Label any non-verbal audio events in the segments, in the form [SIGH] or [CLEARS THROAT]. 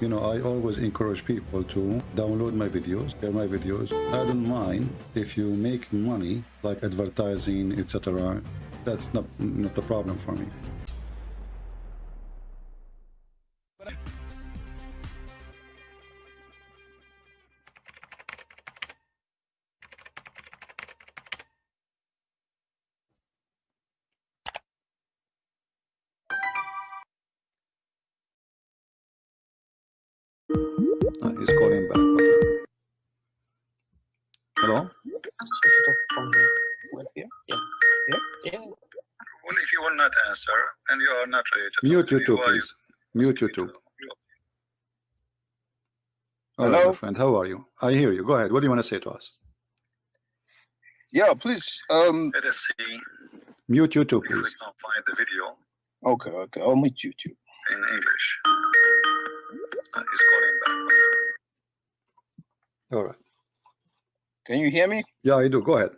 you know, I always encourage people to download my videos, share my videos. I don't mind if you make money like advertising, etc. That's not not a problem for me. Mute talk to me, YouTube, please. Mute YouTube. me? All right, my Hello? friend. How are you? I hear you. Go ahead. What do you want to say to us? Yeah, please. Um. Let us see Mute YouTube, if we please. can find the video Okay. Okay. I'll mute YouTube. in English. Uh, he's calling back. All right. Can you hear me? Yeah, I do. Go ahead.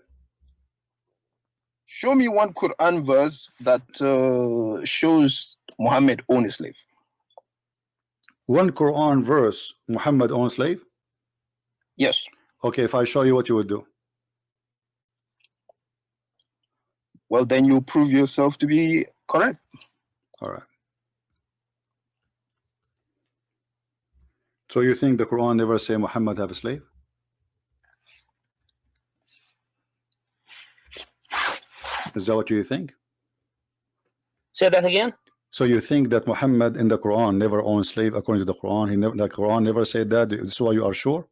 Show me one Quran verse that uh, shows Muhammad owned a slave. One Quran verse, Muhammad owned slave. Yes. Okay, if I show you what you would do. Well, then you prove yourself to be correct. All right. So you think the Quran never say Muhammad have a slave? Is that what you think? Say that again. So you think that Muhammad in the Quran never owned slave according to the Quran? He never the Quran never said that. This is why you are sure?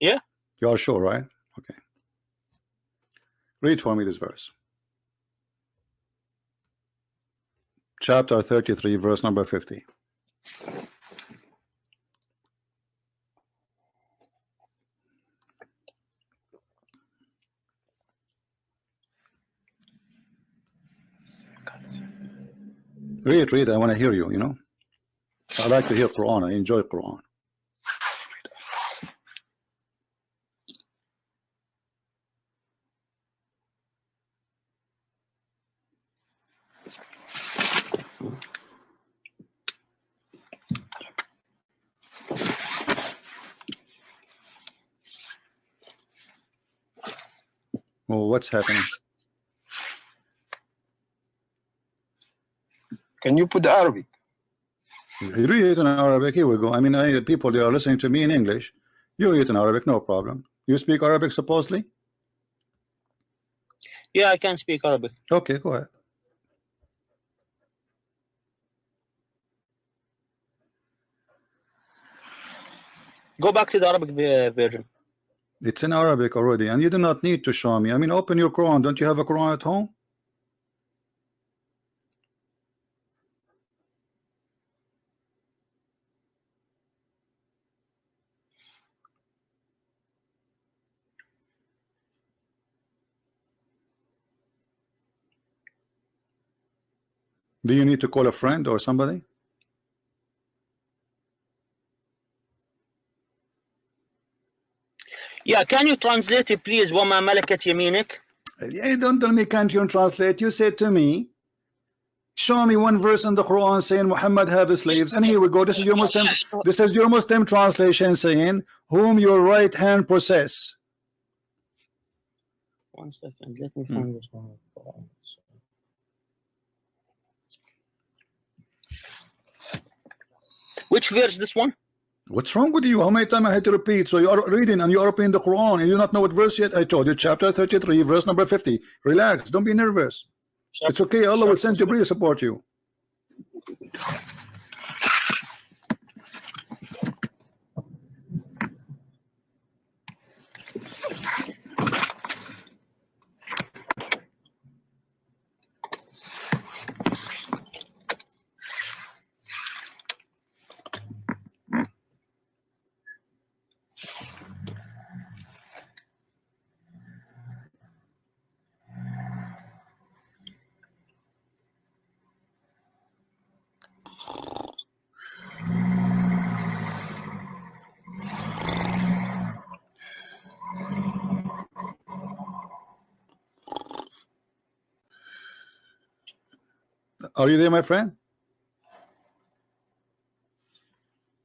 Yeah. You are sure, right? Okay. Read for me this verse. Chapter 33, verse number 50. Read, read. I want to hear you, you know. I like to hear Quran. I enjoy Quran. Well, what's happening? Can you put the Arabic? You read it in Arabic. Here we go. I mean, I, people they are listening to me in English. You read it in Arabic, no problem. You speak Arabic supposedly? Yeah, I can speak Arabic. Okay, go ahead. Go back to the Arabic ver- version. It's in Arabic already, and you do not need to show me. I mean, open your Quran. Don't you have a Quran at home? Do you need to call a friend or somebody? Yeah, can you translate it, please? وما ملكت يمينك. Hey, don't tell me can't you translate. You said to me, show me one verse in the Quran saying Muhammad have slaves, and here we go. This is your Muslim. This is your Muslim translation saying, whom your right hand possess. One second, let me Hmm. find this one. Which verse? This one? What's wrong with you? How many times I had to repeat? So you are reading and you are opening the Quran and you not know what verse yet. I told you, chapter 33, verse number 50. Relax, don't be nervous. It's okay. Allah will send Jibreel to support you. Are you there, my friend?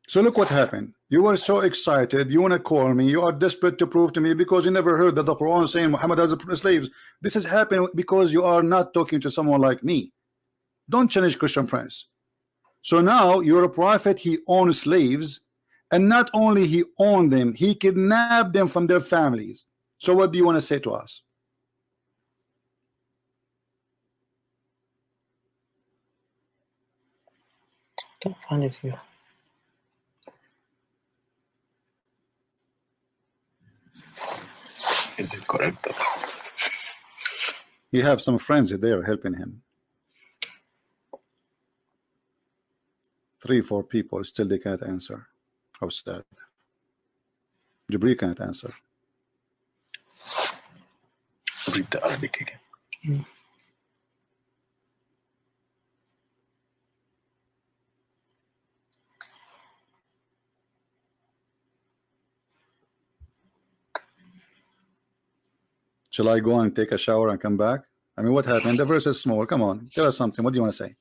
So look what happened. You were so excited. You want to call me. You are desperate to prove to me because you never heard that the Quran saying Muhammad has slaves. This has happened because you are not talking to someone like me. Don't challenge Christian Prince. So now you're a prophet. He owns slaves, and not only he owned them, he kidnapped them from their families. So what do you want to say to us? Can't find it here. Is it correct? You have some friends there helping him. Three, four people still they can't answer. How sad. Jibril can't answer. Read the Arabic again. Shall I go and take a shower and come back? I mean, what happened? The verse is small. Come on, tell us something. What do you want to say?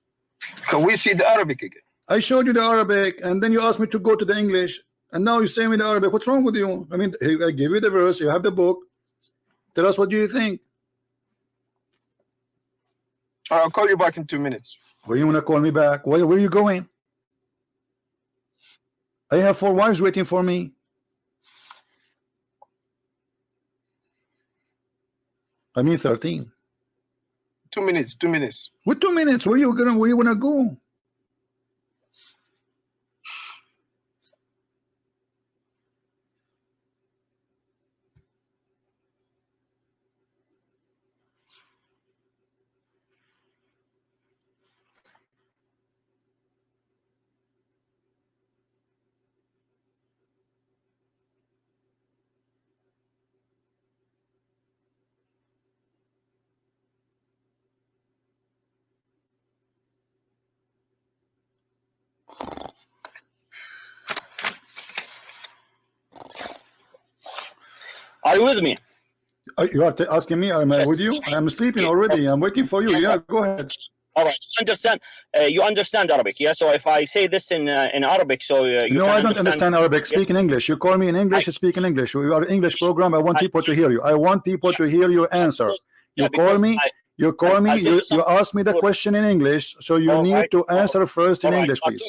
Can we see the Arabic again? I showed you the Arabic, and then you asked me to go to the English, and now you say me the Arabic. What's wrong with you? I mean, I give you the verse. You have the book. Tell us what do you think. I'll call you back in two minutes. Where you want to call me back? Where, where are you going? I have four wives waiting for me. I mean 13. Two minutes, two minutes. With two minutes, where you gonna where you wanna go? Are you with me? Uh, You are asking me, am I Yes. with you? I am sleeping already. I'm waiting for you. Yeah, go ahead. All right. Understand? Uh, you understand Arabic, yeah? So if I say this in uh, in Arabic, so uh, you no, I don't understand Arabic. Speak in English. You call me in English, I- speak in English. You are English program. I want I- people to hear you. I want people to hear your answer. Yeah, You call me, I- you call me, you, you ask me the question in English, so you All need right, to answer first in all English, please.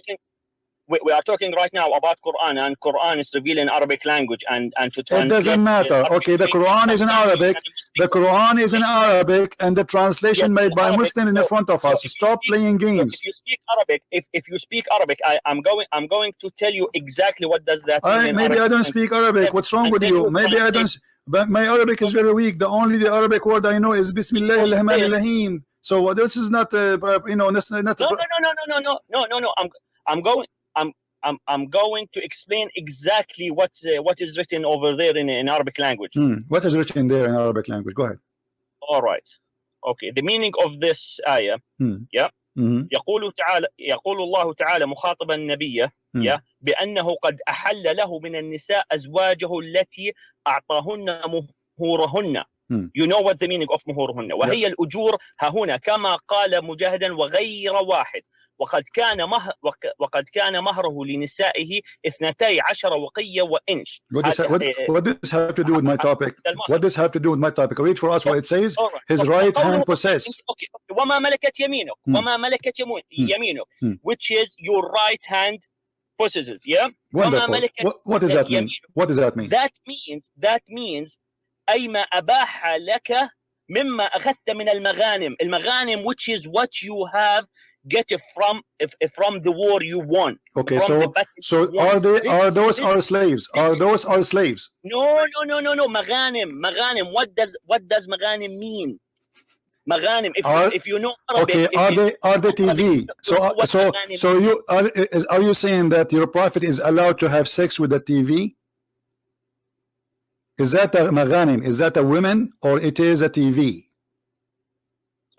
We, we are talking right now about Quran, and Quran is revealed in Arabic language, and and to It doesn't matter. Arabic Okay, the Quran is in Arabic. The Quran is in Arabic, and the translation Yes, made by Arabic. Muslim in the So- front of us. Stop speak- playing So games. if you speak Arabic, if, if you speak Arabic, I, I'm going I'm going to tell you exactly what does that mean. I, maybe I don't speak Arabic. What's wrong with you? Maybe I don't. But my Arabic is very weak. The only the Arabic word I know is Bismillah Because al-Rahman al-Rahim. So this is not, uh, you know, this is not. No, no, no, no, no, no, no, no, no, no. I'm I'm going I'm I'm I'm going to explain exactly what's uh, what is written over there in, in Arabic language. Hmm. What is written there in Arabic language? Go ahead. All right. Okay. The meaning of this ayah Mhm. يقول تعالى يقول الله تعالى مخاطبا النبي Hmm. يا بأنه قد أحل له من النساء أزواجه التي أعطاهن مهورهن Hmm. You know what the meaning of مهورهن وهي الأجور ها هنا كما قال مجاهدا وغير واحد وقد كان مهر وق- وقد كان مهره لنسائه اثنتي عشر وقية وإنش What does, what, إيه- what does have to do with my topic? What does have to do with my topic? Read for us what it says. His Okay. right hand possess. أوكي. وما ملكت يمينك Hmm. وما ملكت Hmm. يمينك Hmm. which is your right hand possesses yeah Wonderful. What, what does that mean? What does that mean? that means that means أي ما أباح لك مما أخذت من المغانم المغانم which is what you have get it from if, if from the war you won Okay, from the so battle so you won. are they This- are those this- our slaves? this Are is- those our slaves? no no no no no مغانم مغانم what does what does مغانم mean مغانم if, Are- if you know Arabic Okay, if are you- they are they TV? So uh, What so Maghanim so you are is, are you saying that your prophet is allowed to have sex with a TV? Is that a maghanim? Is that a woman or it is a TV?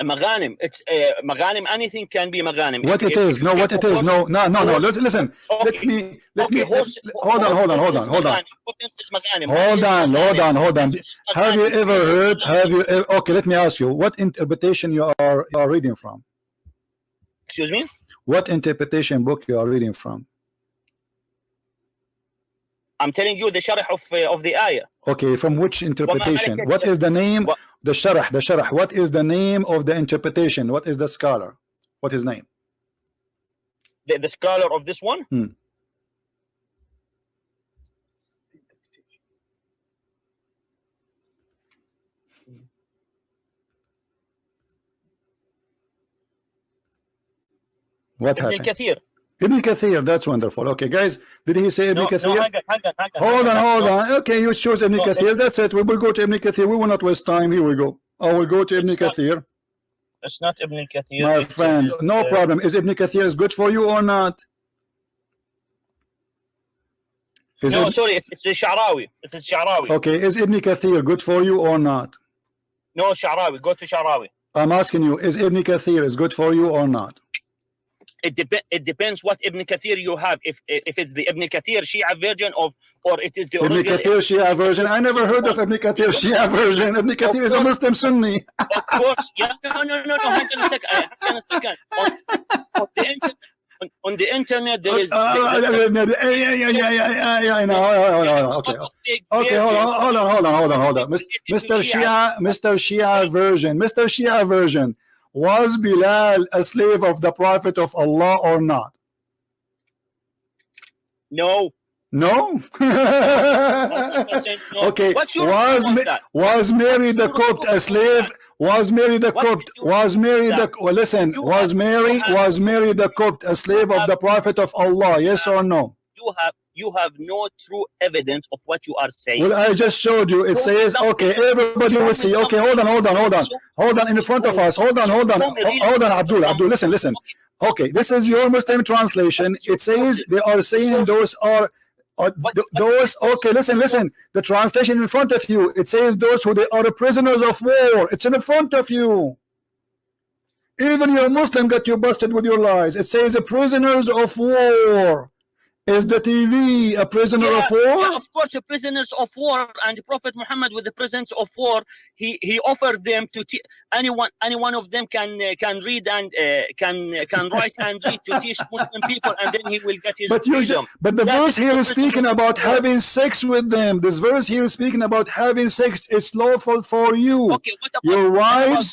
A maghanim. It's uh, a maghanim. Anything can be maghanim. What it, it is? No, what it is? No, no, no, no. Let, listen. Okay. Let me. Let okay. me. Horse, hold on. Hold on. Hold on. Hold on. Hold on. Hold on. Hold on. Have you ever heard? Have you? Ever, okay. Let me ask you. What interpretation you are you are reading from? Excuse me. What interpretation book you are reading from? I'm telling you the sharh of, uh, of the ayah. Okay, from which interpretation? What is the name, the sharh, the sharh, what is the name of the interpretation? What is the scholar? What is name? The, the scholar of this one? Hmm. What happened? Ibn Kathir, that's wonderful. Okay, guys, did he say Ibn No, no, Kathir? hang on, hang on, hang on, hold on, hold No, on. Okay, you chose Ibn No, Kathir. That's it. We will go to Ibn Kathir. We will not waste time. Here we go. I will go to Ibn It's not- Kathir. It's not Ibn Kathir. My friend, is, no uh, problem. Is Ibn Kathir is good for you or not? Is No, it, sorry, it's it's the Sha'rawi. It's the Sha'rawi. okay, is Ibn Kathir good for you or not? No, Sha'rawi. Go to Sha'rawi. I'm asking you, is Ibn Kathir is good for you or not? It depends. It depends what Ibn Kathir you have. If if it's the Ibn Kathir Shia version of, or it is the Ibn original. Kathir Shia version. I never heard of Ibn Kathir Shia version. Ibn Kathir is a Muslim Sunni. Of course, yeah. No, no, no, no. Hang on a second. uh, Hang on a second. On, on the internet, on, on the internet, there is. Uh, yeah, yeah, yeah, yeah, yeah, yeah, I know. Hold on, Okay, Okay, hold on, hold on, hold on, hold on, hold on. Mr. Shia, Mr. Shia version, Mr. Shia version. Was Bilal a slave of the Prophet of Allah or not? No. No. [LAUGHS] no. okay. Was Ma- was Mary the Copt a slave? Was Mary the Copt? Was Mary the? Well, listen. Was Mary? Was Mary the Copt a slave of the Prophet of Allah? Yes or no? You have you have no true evidence of what you are saying. Well, I just showed you. It Show says, okay, everybody will see. Okay, hold on, hold on, hold on. Hold on in front of us. Hold on, hold on. Show me really- Hold on, Abdul. Abdul, listen, listen. Okay, this is your Muslim translation. It says they are saying those are uh, th- those okay listen listen the translation in front of you it says those who they are prisoners of war it's in the front of you even your Muslim got you busted with your lies it says the prisoners of war is the TV a prisoner Yeah, of war yeah, of course, prisoners of war and the Prophet Muhammad with the prisoners of war, he he offered them to anyone any one of them can uh, can read and uh, can can write and read to teach Muslim people, and then he will get his But freedom. but the That verse here is speaking about having sex with them. This verse here is speaking about having sex. It's lawful for you. Okay, what about Your what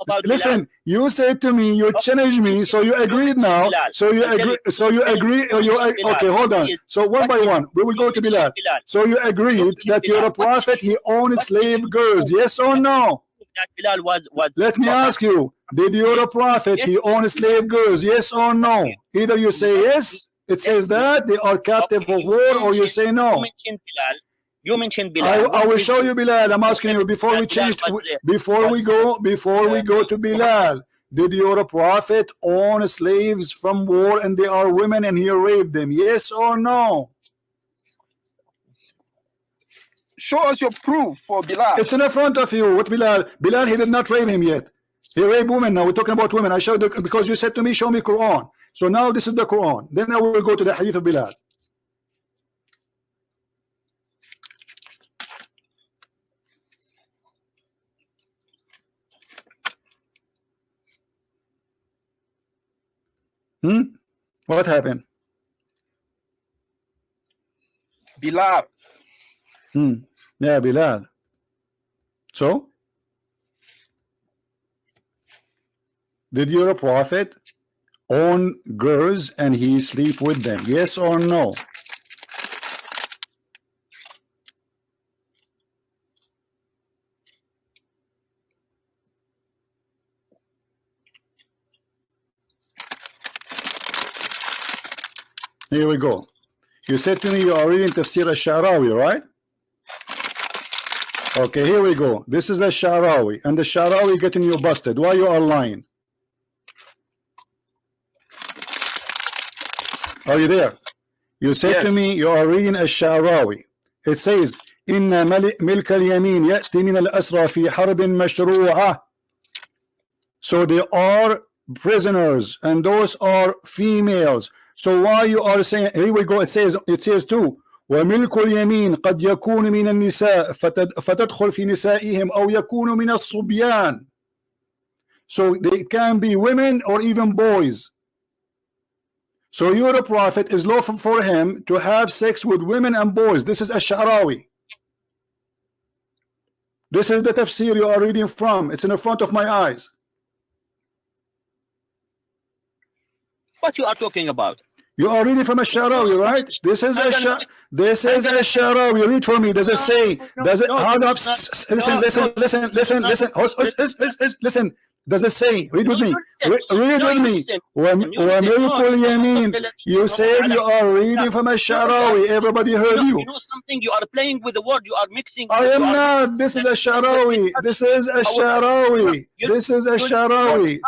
about- Listen, you said to me, you Okay, challenged me, so you agreed now. Bilal. So you agree. So you agree. mentioned You Bilal. okay? Hold on. So one by one, we will go to Bilal. Bilal. Bilal. So you agreed that you're a prophet. He owned slave girls. Yes or no? Bilal was was. Let me ask you: Did you're a prophet? He owned slave girls. Yes or no? Either you say yes. It says that they are captive of war, or you say no. Mentioned Bilal. You mentioned Bilal. I, I will show you Bilal. I'm asking you before we change before we go before we go to Bilal. Did your prophet own slaves from war and they are women and he raped them? Yes or no? Show us your proof for Bilal. It's in the front of you. What Bilal? Bilal, he did not rape him yet. He raped women. Now we're talking about women. I showed you because you said to me, show me Quran. So now this is the Quran. Then I will go to the hadith of Bilal. Hmm? What happened? Bilal. Hmm. Yeah, Bilal. So? Did your prophet own girls and he sleep with them? Yes or no? Here we go. You said to me you are reading Tafsir al-Sharawi, right? Okay, here we go. This is a Sharawi, and the Sharawi getting you busted. Why you are lying? Are you there? You said to Yes. me you are reading a Sharawi. It says, إن مل- ملك اليمين يأتي من الأسرى في حرب مشروعة. So they are prisoners, and those are females. So why you are saying? Here we go. It says. It says too. وملك اليمين قد يكون من النساء فتد فتدخل في نسائهم أو يكون من الصبيان. So they can be women or even boys. So your prophet is lawful for him to have sex with women and boys. This is Ash-Sha'rawi. This is the tafsir you are reading from. It's in the front of my eyes. What you are talking about? You are reading from Ash-Sha'rawi, right? This is a gonna- this is I'm gonna- Sha'rawi. Read for me. Does it say? Does it? no, Hold up. it's not- S- s- Listen, listen, listen, listen, listen. Hus- Listen. Does it say? Read with No, me. you listen. Re- Read No, with you me. listen. When Listen, you when listen. you No, call no, Yamin, no, no, you no, said no, you are reading from Ash-Sha'rawi. Everybody You heard know, you. you know something? You are playing with the word. You are mixing. I you am are- not. This is a Sharawi. This is a Sharawi. This is a Sharawi.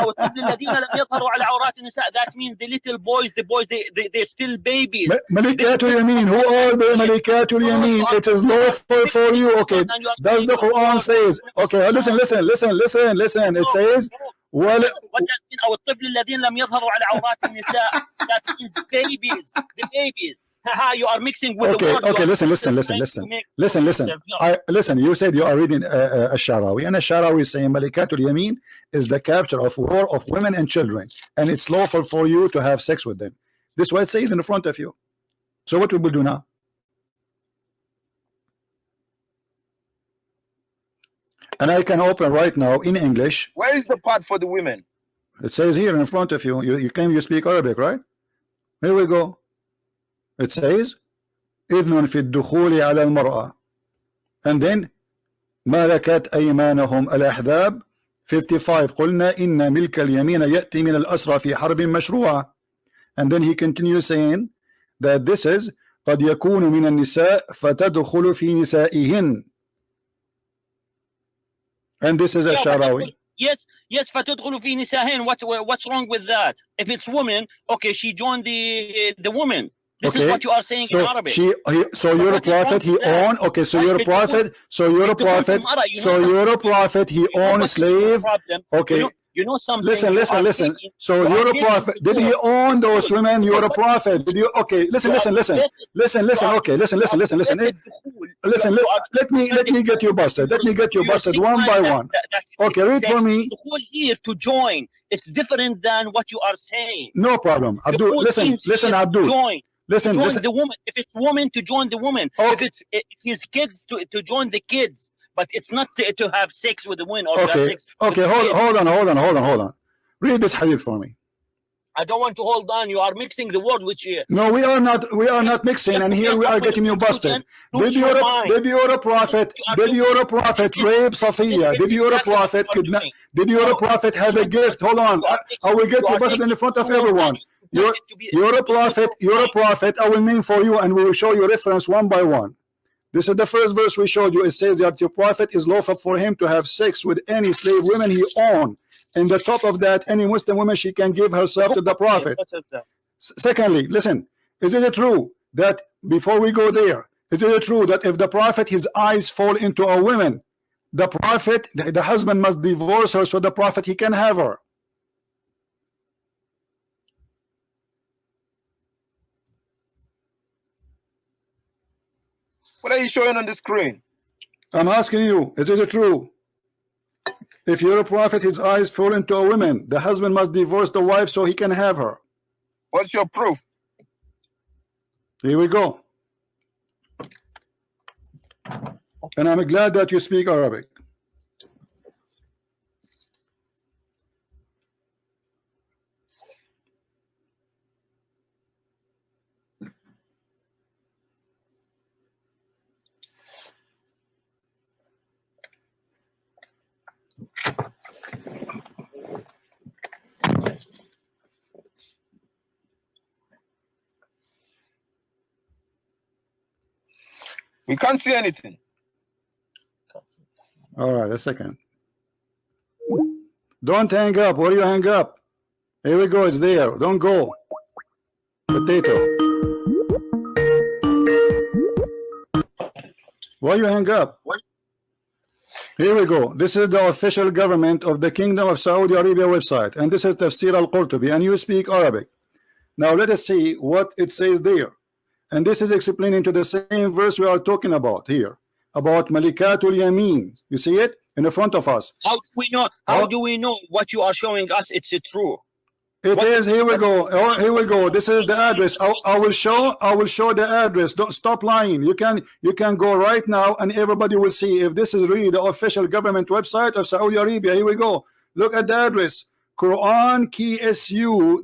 أو الطفل الذين لم يظهروا على عورات النساء. That means the little boys, the boys, they they they're still babies. Malikatul Yamin. Who are the Malikatul Yamin? It is lawful for you. Okay. Does the Quran says? Okay. Listen. Listen. Listen. Listen. Listen. It says. Well, What does mean أو الطفل الذين لم يظهروا على عورات النساء? That means babies, the babies. Haha, you are mixing with the okay. word. You Okay. are Listen. Listen. Listen. trying to Listen. make- Listen. Listen. I listen. You said you are reading uh, uh, Sharawi, and Sharawi is saying Malikatul Yamin is the capture of war of women and children, and it's lawful for you to have sex with them. This is what it says in the front of you. So what we will do now? And I can open right now in English. Where is the part for the women? It says here in front of you. You, you claim you speak Arabic, right? Here we go. It says إذن في الدخول على المرأة and then ملكت أيمانهم الأحزاب 55 قلنا إن ملك اليمين يأتي من الأسرى في حرب مشروعة and then he continues saying that this is قد يكون من النساء فتدخل في نسائهن and this is a Sharawi Yes, yes, فتدخل في نسائهن. What what's wrong with that? If it's woman, okay, she joined the the woman. This Okay. is what you are saying in so Arabic. she he, so you're a what is wrong prophet he with that? owned okay so Why you're a did you prophet so you're a Did you prophet Mara, you know so something? you're a prophet he You know owned a what's the slave problem? okay You know, something. listen listen listen taking- so you you're a prophet did he own those women you're a prophet did you okay listen listen listen listen listen okay listen listen listen listen getting the fool. listen let, let me let me get you busted let me get you busted one by one Okay, read for me. The whole here to join. It's different than what you are saying. no problem Abdul listen listen Abdul Join. listen join listen the woman. If it's woman to join the woman. If it's if his kids to, to join the kids. But it's not to, to have sex with the woman or okay sex okay hold hold on hold on hold on hold on read this hadith for me I don't want to hold on. You are mixing the word which uh, No, we are not. We are not mixing, and here we are getting you busted. Did your did your prophet did your prophet rape Safiya? Did your prophet kidnap? Did your prophet have a gift? Hold on, I, I will get you busted in the front of everyone. You're you're a prophet. You're a prophet. I will name for you, and we will show you reference one by one. This is the first verse we showed you. It says that your prophet is lawful for him to have sex with any slave women he owned. And the top of that, any Muslim woman she can give herself to the prophet. Secondly, listen, is it true that before we go there, is it true that if the prophet his eyes fall into a woman, the prophet, the husband must divorce her so the prophet he can have her? What are you showing on the screen? I'm asking you, is it true? If you're a prophet, his eyes fall into a woman, the husband must divorce the wife so he can have her. What's your proof? Here we go. And I'm glad that you speak Arabic. We can't see anything. All right, a second. Don't hang up. Where do you hang up? Here we go. It's there. Don't go. Potato. Why you hang up? Here we go. This is the official government of the Kingdom of Saudi Arabia website, and this is Tafsir al-Qurtubi, and you speak Arabic. Now let us see what it says there. And this is explaining to the same verse we are talking about here, about Malikatul Yamin. You see it in the front of us. How do we know? How do we know what you are showing us? It's true. It What- is. Here we go. Oh, here we go. This is the address. I, I will show. I will show the address. Don't stop lying. You can. You can go right now, and everybody will see if this is really the official government website of Saudi Arabia. Here we go. Look at the address. Quran KSU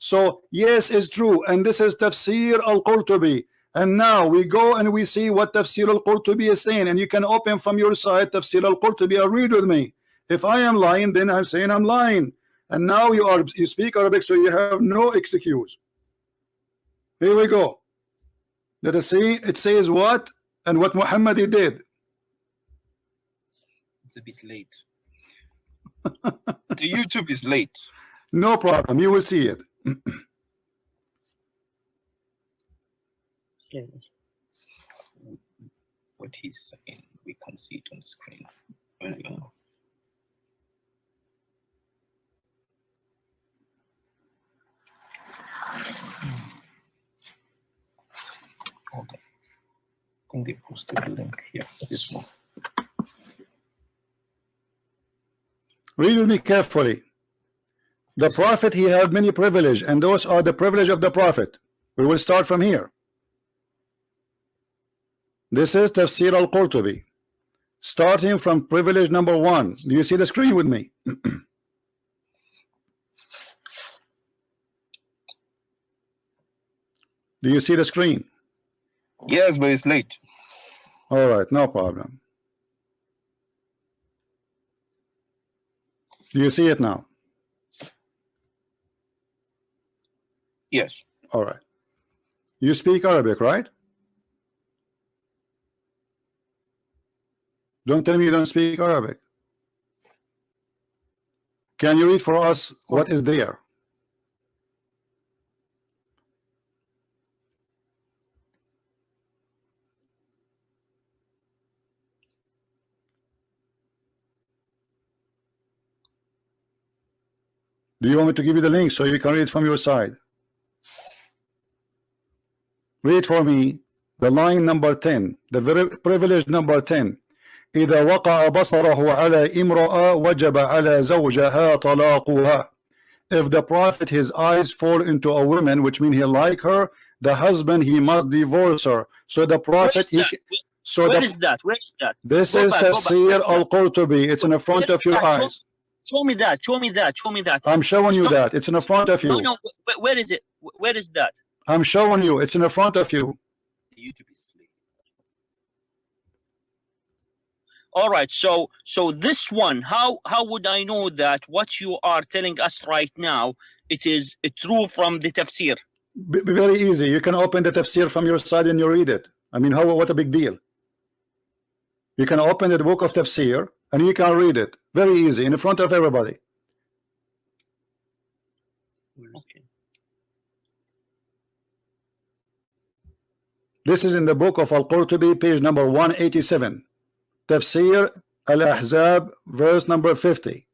dot education dot sa. So yes, it's true, and this is Tafsir al Qurtubi. And now we go and we see what Tafsir al Qurtubi is saying, and you can open from your side Tafsir al Qurtubi and read with me. If I am lying, then I'm saying I'm lying. And now you are you speak Arabic, so you have no excuse. Here we go. Let us see. It says what and what Muhammad did. It's a bit late. [LAUGHS] the YouTube is late. No problem. You will see it. What he's saying, we can see it on the screen. Hold on. I think they posted the link here. This one. Read me carefully. The prophet he had many privilege, and those are the privilege of the prophet. We will start from here. This is Tafsir al-Qurtubi. Starting from privilege number one. Do you see the screen with me? [CLEARS THROAT] Do you see the screen? Yes, but it's late. All right, no problem. Do you see it now? Yes. All right. You speak Arabic, right? Don't tell me you don't speak Arabic. Can you read for us what is there? Do you want me to give you the link so you can read from your side? Read for me the line number 10, the very privilege number 10. إذا وقع بصره على امرأة وجب على زوجها طلاقها. If the prophet his eyes fall into a woman, which means he like her, the husband he must divorce her. So the Where prophet is he, that? so Where the, is that? Where is that? this Go is back, go back. Tafsir al-Qurtubi. It's in the front Where of is your that? Show- eyes. Show me that. Show me that. Show me that. I'm showing you Stop. that. It's in the front of No, you. no. wh- Where is it? Wh- Where is that? I'm showing you. It's in the front of you. YouTube is. All right. So so this one, how how would I know that what you are telling us right now it is true from the tafsir? B- b- very easy. You can open the tafsir from your side and you read it. I mean, how what a big deal. You can open the book of tafsir and you can read it. Very easy in front of everybody. Okay. This is in the book of Al-Qurtubi, page number 187. Tafsir Al-Ahzab, verse number 50.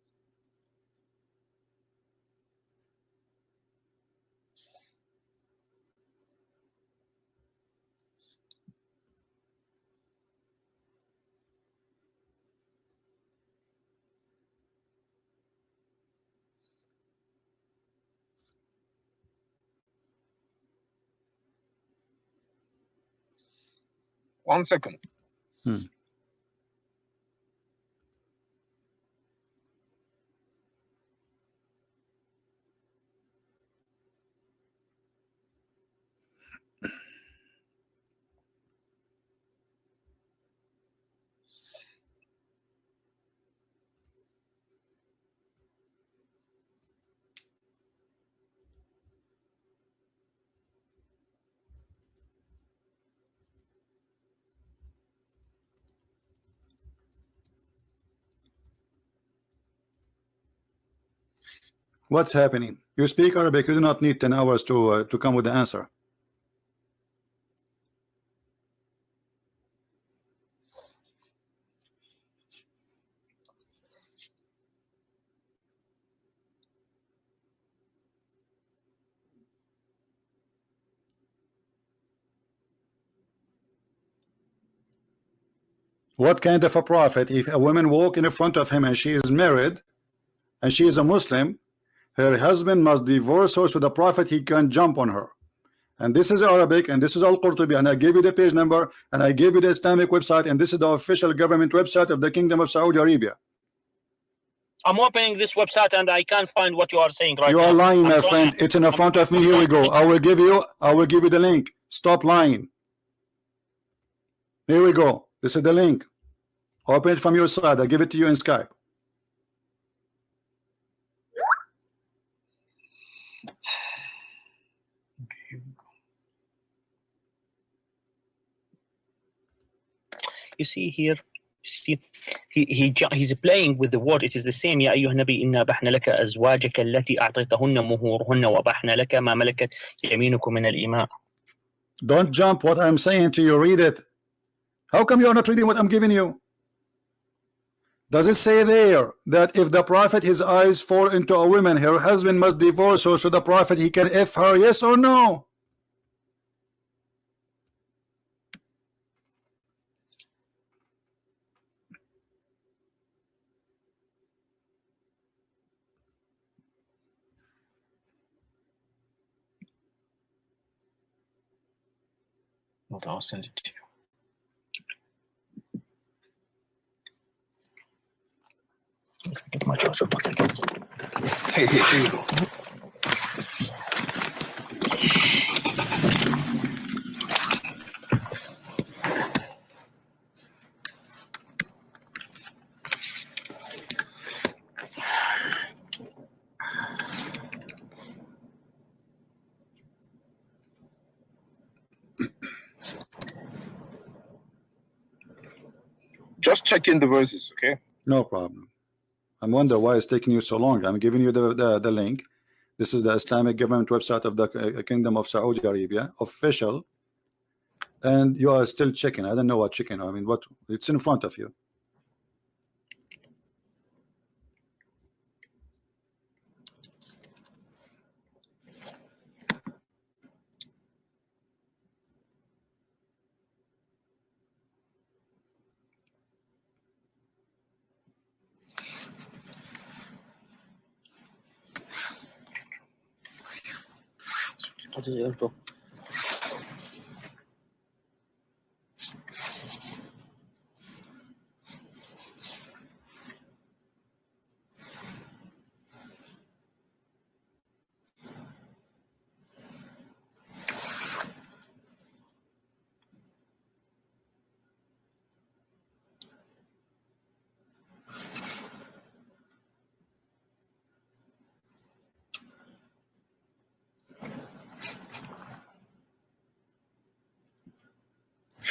One second. Hmm. What's happening? You speak Arabic. You do not need 10 hours to uh, to come with the answer. What kind of a prophet if a woman walk in front of him and she is married and she is a Muslim, her husband must divorce her so the Prophet he can jump on her. And this is Arabic, and this is Al Qurtubi, and I gave you the page number, and I gave you the Islamic website, and this is the official government website of the Kingdom of Saudi Arabia. I'm opening this website and I can't find what you are saying right You now. are lying, I'm my friend. It's in the front of me. Here we go. I will give you. I will give you the link. Stop lying. Here we go. This is the link. Open it from your side. I give it to you in Skype. You see here, you see, he he ju- he's playing with the word. It is the same. يا أيها النبي إنا أبحنا لك أزواجك التي أعطيتهن مهورهن وأبحنا لك ما ملكت يمينكم من الإماء. Don't jump. What I'm saying to you. Read it. How come you are not reading what I'm giving you? Does it say there that if the prophet his eyes fall into a woman, her husband must divorce her so the prophet he can f her? Yes or no? Hold on, I'll send it to you. Get my charger back again. Here, here, here you go. Check in the verses, okay? No problem. I wonder why it's taking you so long. I'm giving you the, the, the link. This is the Islamic government website of the uh, Kingdom of Saudi Arabia, official. And you are still checking. I don't know what chicken. I mean, what? It's in front of you. What is the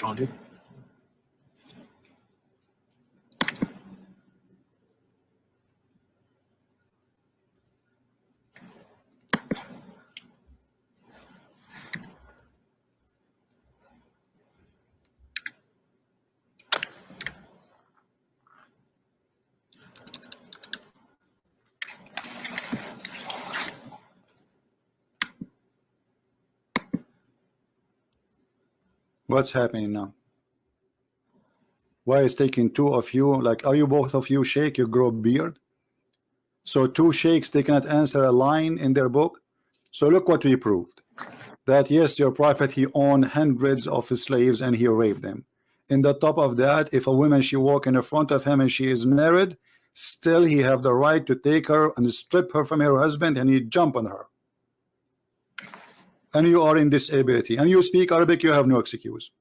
Found it. What's happening now? Why is taking two of you? Like, are you both of you shake? You grow beard? So two sheikhs they cannot answer a line in their book. So look what we proved. That yes, your prophet he owned hundreds of his slaves and he raped them. In the top of that, if a woman she walk in the front of him and she is married, still he have the right to take her and strip her from her husband and he jump on her. And you are in disability and you speak Arabic, you have no excuse.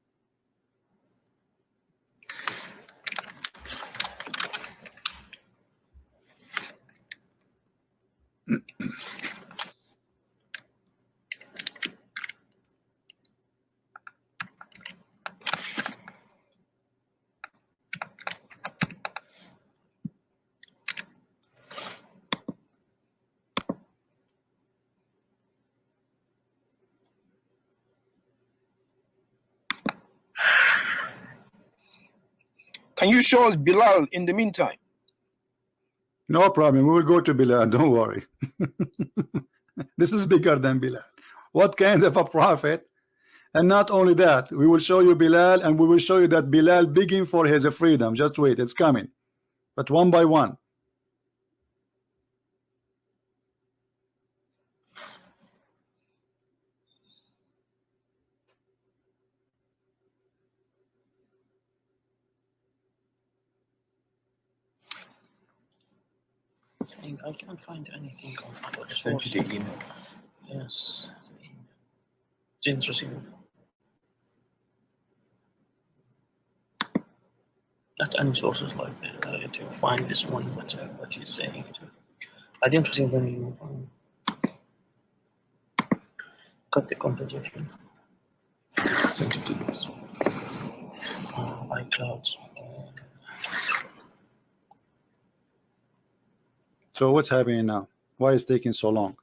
Show us Bilal in the meantime? No problem. We will go to Bilal. [LAUGHS] Don't worry. [LAUGHS] this is bigger than Bilal. What kind of a prophet? And not only that, we will show you Bilal and we will show you that Bilal begging for his freedom. Just wait, it's coming. But one by one. Saying I can't find anything on our Sent you the email. Yes. James received. Not any sources like that uh, to find this one, what, uh, what he's saying. I didn't receive any. Um, cut the conversation. Sent it to us. Uh, iCloud. So what's happening now? Why is it taking so long?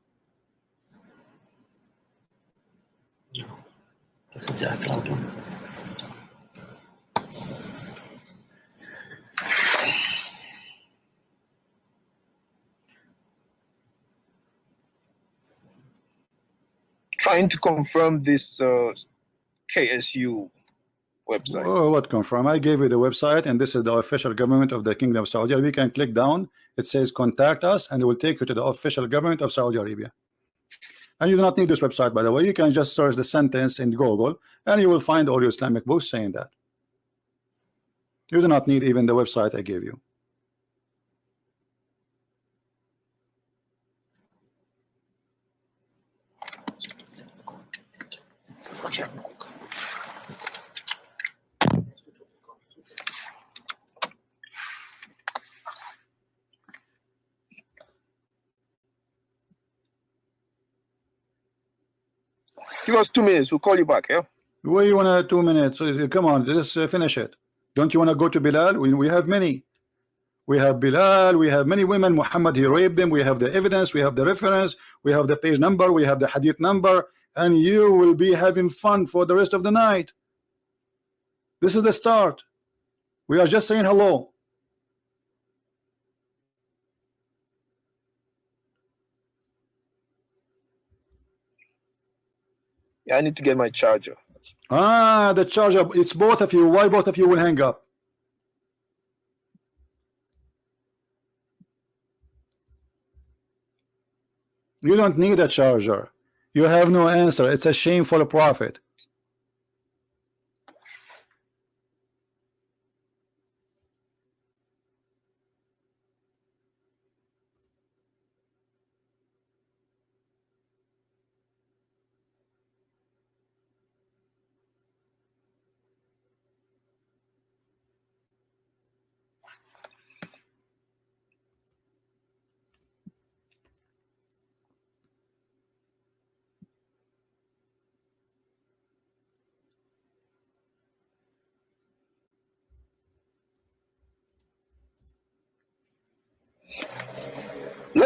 Trying to confirm this uh, KSU website. Oh, what confirm? I gave you the website, and this is the official government of the Kingdom of Saudi Arabia. You can click down. It says contact us, and it will take you to the official government of Saudi Arabia. And you do not need this website, by the way. You can just search the sentence in Google, and you will find all your Islamic books saying that. You do not need even the website I gave you. Give us two minutes. We'll call you back. Yeah. Where you want to two minutes? Come on, let's uh, finish it. Don't you want to go to Bilal? We, we have many. We have Bilal, we have many women. Muhammad, he raped them. We have the evidence, we have the reference, we have the page number, we have the hadith number, and you will be having fun for the rest of the night. This is the start. We are just saying hello. Yeah, I need to get my charger. Ah, the charger. It's both of you. Why both of you will hang up? You don't need a charger. You have no answer. It's a shameful prophet.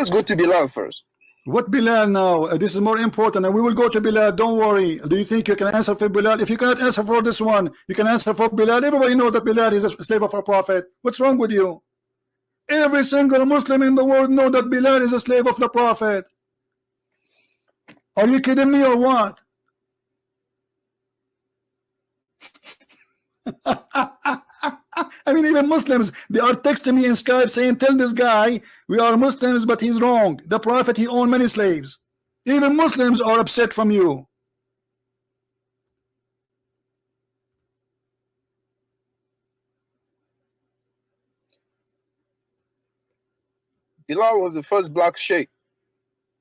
Let's go to Bilal first. What Bilal now? Uh, This is more important, and we will go to Bilal. Don't worry. Do you think you can answer for Bilal? If you cannot answer for this one, you can answer for Bilal. Everybody knows that Bilal is a slave of our prophet. What's wrong with you? Every single Muslim in the world know that Bilal is a slave of the prophet. Are you kidding me or what? [LAUGHS] [LAUGHS] I mean, even Muslims, they are texting me in Skype saying, tell this guy, we are Muslims, but he's wrong. The Prophet, he owned many slaves. Even Muslims are upset from you. Bilal was the first black sheikh.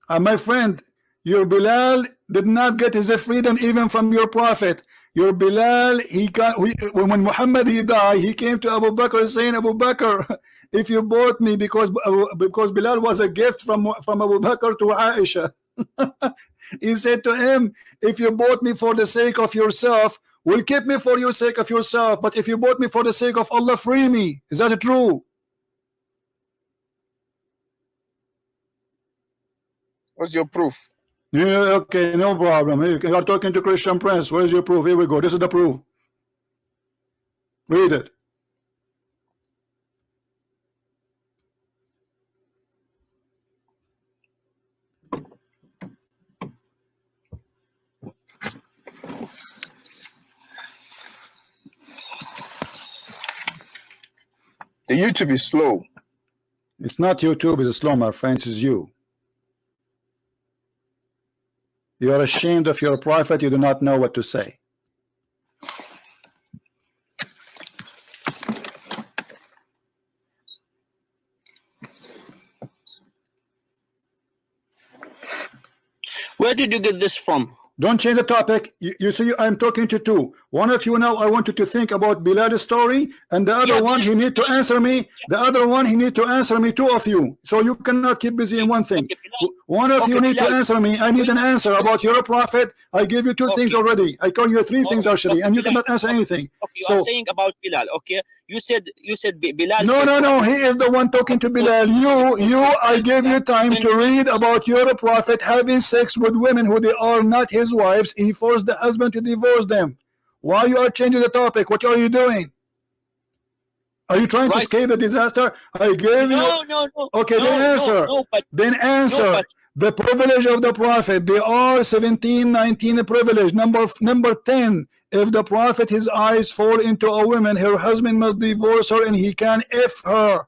And my friend, your Bilal did not get his freedom even from your prophet. Your Bilal, he got we, when Muhammad he died, he came to Abu Bakr saying, Abu Bakr, [LAUGHS] if you bought me because because Bilal was a gift from from Abu Bakr to Aisha. [LAUGHS] he said to him, if you bought me for the sake of yourself, will keep me for your sake of yourself. But if you bought me for the sake of Allah, free me. Is that true? What's your proof? Yeah, okay, no problem. You you are talking to Christian Prince. Where's your proof? Here we go. This is the proof. Read it. The YouTube is slow. It's not YouTube, it's slow, my friends, it's you. You are ashamed of your prophet. You do not know what to say. Where did you get this from? Don't change the topic. You, you see, I'm talking to two. One of you now, I want you to think about Bilal's story, and the other Yeah, one, he need to answer me. The other one, he need to answer me. Two of you. So you cannot keep busy in one thing. Okay, One of you Okay, need to answer me. I need an answer about your prophet. I give you two things already. I call you three things oh, actually, and you cannot answer anything. Okay, you So- are saying about Bilal. Okay, you said you said Bilal. No, no, no. He is the one talking to Bilal. You, you. I gave you time to read about your prophet having sex with women who they are not his wives. He forced the husband to divorce them. Why you are changing the topic? What are you doing? Are you trying to escape the disaster? I gave you. No, no, no. Okay, no, then no, answer. No, but Then answer. No, the privilege of the prophet. They are 17, 19 privilege. Number number 10. If the prophet his eyes fall into a woman, her husband must divorce her and he can F her.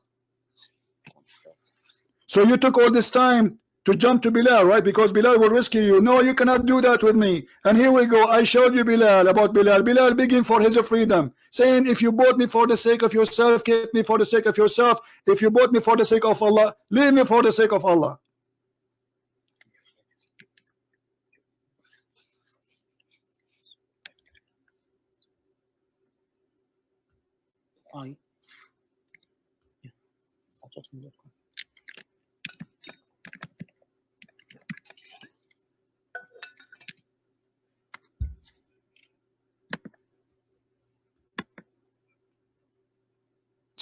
So you took all this time to jump to Bilal, right? Because Bilal will rescue you. No, you cannot do that with me. And here we go. I showed you Bilal about Bilal. Bilal begging for his freedom, saying, If you bought me for the sake of yourself, keep me for the sake of yourself. If you bought me for the sake of Allah, leave me for the sake of Allah. I. Yeah. I thought you were-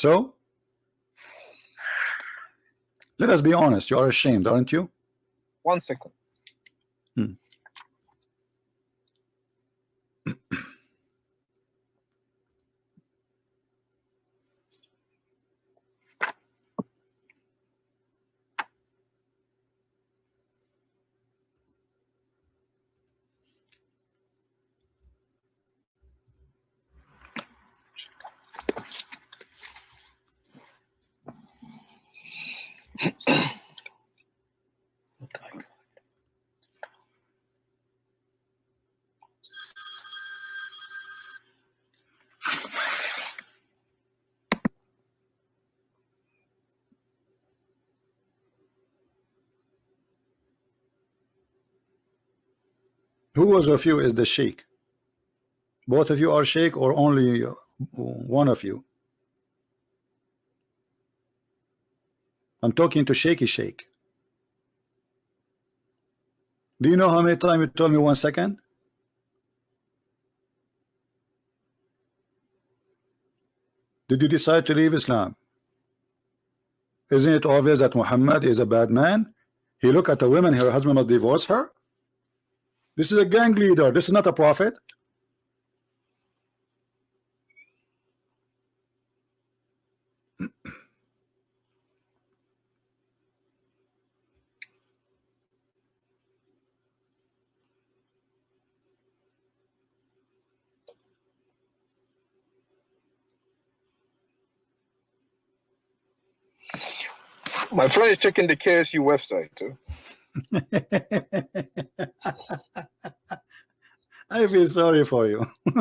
So, let us be honest. You are ashamed, aren't you? One second. Hmm. Who was of you is the sheikh? Both of you are sheikh or only one of you? I'm talking to shaky shake. Do you know how many times you told me one second? Did you decide to leave Islam? Isn't it obvious that Muhammad is a bad man? He look at a woman, her husband must divorce her. This is a gang leader. This is not a prophet. My friend is checking the KSU website too. [LAUGHS] I feel sorry for you. [LAUGHS]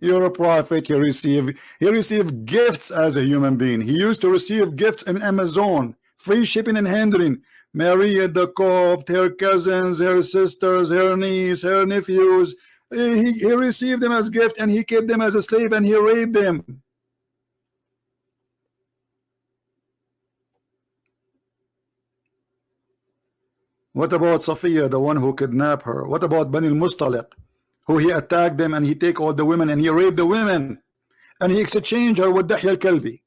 You're a prophet. You receive he received gifts as a human being. He used to receive gifts in Amazon, free shipping and handling. Maria the Copt, her cousins, her sisters, her niece, her nephews. He, he received them as gift and he kept them as a slave and he raped them. What about Safiya, the one who kidnapped her? What about Bani al-Mustaliq, who he attacked them and he take all the women and he raped the women and he exchanged her with Dahya al-Kalbi?